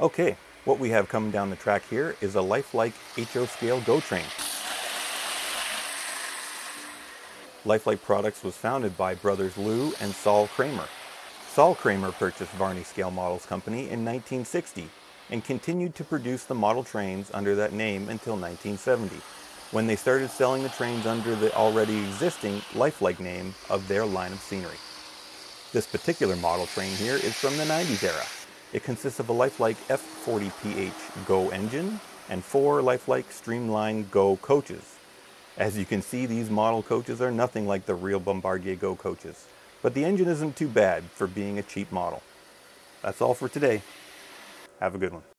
Okay, what we have coming down the track here is a lifelike HO scale GO train. Lifelike Products was founded by brothers Lou and Saul Kramer. Saul Kramer purchased Varney Scale Models Company in 1960 and continued to produce the model trains under that name until 1970, when they started selling the trains under the already existing Lifelike name of their line of scenery. This particular model train here is from the 90s era. It consists of a Lifelike F40PH GO engine and four Lifelike Streamline GO coaches. As you can see, these model coaches are nothing like the real Bombardier GO coaches, but the engine isn't too bad for being a cheap model. That's all for today. Have a good one.